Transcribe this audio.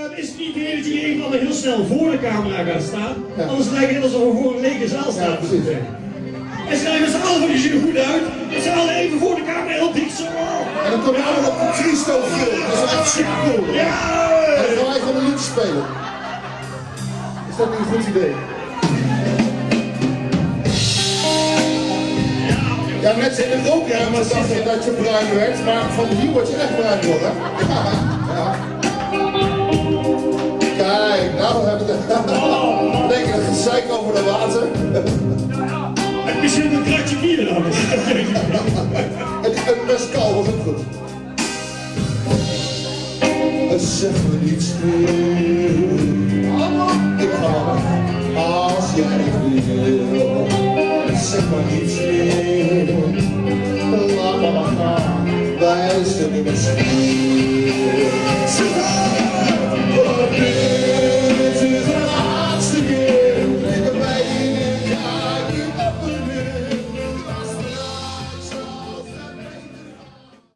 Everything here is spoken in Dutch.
Uh, is het niet de dat je even heel snel voor de camera gaat staan? Ja. Anders lijkt het alsof we voor een lege zaal staan. Ja, precies. En schrijven met z'n allen, zien er goed uit. Met z'n allen even voor de camera heel dicht zo. En dan komen we allemaal op de Christo film. Dat is echt super cool. Ja! En dan gaan wij gewoon een liedje spelen. Is dat niet een goed idee? Ja, mensen in het ook, ja, maar dachten dat je bruin werd, maar van hier word je echt bruin worden. Ja, ja. Kijk, nou hebben we het. Denk je een gezeik over de water? Ik misschien een kratje bier dan. En die mescal was ook goed. Zeg me niets meer. Ik ga als jij wil. Zeg maar niets meer. Laat me maar gaan. Wij zijn niet meer